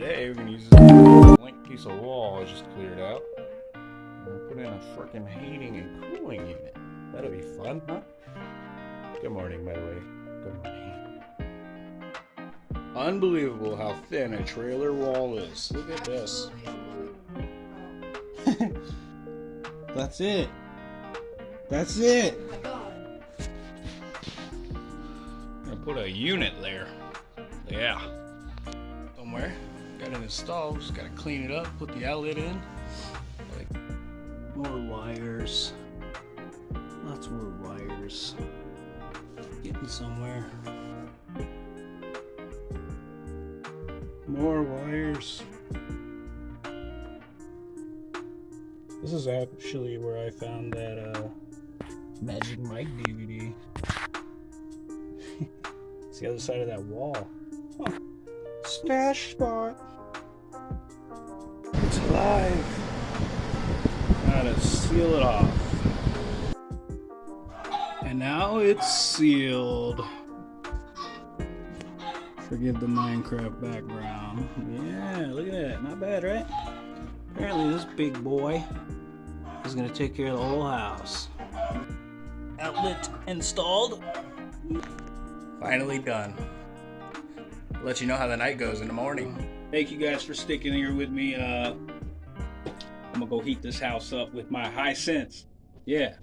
Today we're gonna use this blank piece of wall I just cleared out. And put in a freaking heating and cooling unit. That'll be fun, huh? Good morning, by the way. Good morning. Unbelievable how thin a trailer wall is. Look at this. That's it. That's it. I'm Gonna put a unit there. Yeah. It installed. Just gotta clean it up. Put the outlet in. Like more wires. Lots more wires. Getting somewhere. More wires. This is actually where I found that uh, Magic Mike DVD. it's the other side of that wall. Huh. Stash spot. Gotta seal it off. And now it's sealed. Forgive the Minecraft background. Yeah, look at that. Not bad, right? Apparently this big boy is gonna take care of the whole house. Outlet installed. Finally done. I'll let you know how the night goes in the morning. Thank you guys for sticking here with me. Uh, I'm gonna go heat this house up with my Hisense. Yeah.